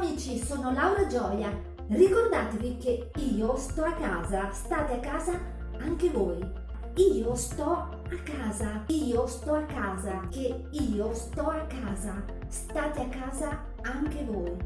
amici, sono Laura Gioia. Ricordatevi che io sto a casa, state a casa anche voi. Io sto a casa, io sto a casa, che io sto a casa, state a casa anche voi.